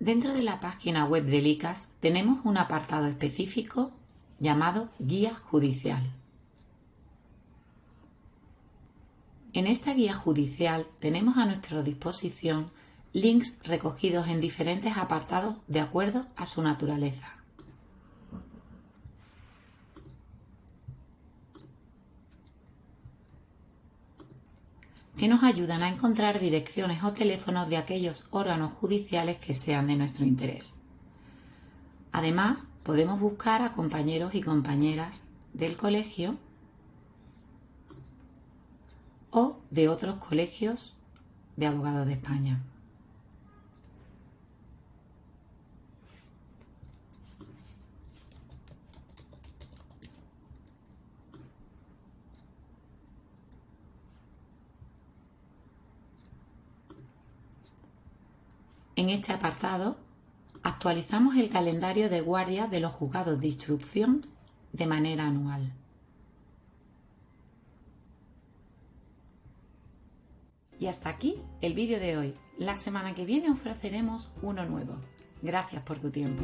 Dentro de la página web del ICAS tenemos un apartado específico llamado Guía Judicial. En esta guía judicial tenemos a nuestra disposición links recogidos en diferentes apartados de acuerdo a su naturaleza. Que nos ayudan a encontrar direcciones o teléfonos de aquellos órganos judiciales que sean de nuestro interés. Además, podemos buscar a compañeros y compañeras del colegio o de otros colegios de abogados de España. En este apartado actualizamos el calendario de guardia de los juzgados de instrucción de manera anual. Y hasta aquí el vídeo de hoy. La semana que viene ofreceremos uno nuevo. Gracias por tu tiempo.